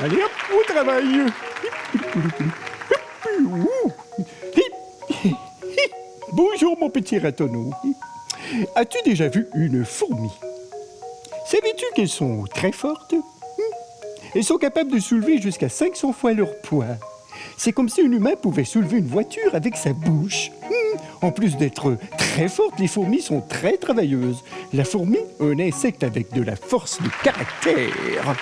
Allez hop, au travail. Bonjour mon petit ratonneau. As-tu déjà vu une fourmi? Savais-tu qu'elles sont très fortes? Elles sont capables de soulever jusqu'à 500 fois leur poids. C'est comme si un humain pouvait soulever une voiture avec sa bouche. En plus d'être très fortes, les fourmis sont très travailleuses. La fourmi, un insecte avec de la force de caractère.